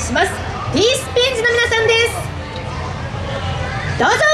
します。ピースピンズの皆さんです。どうぞ。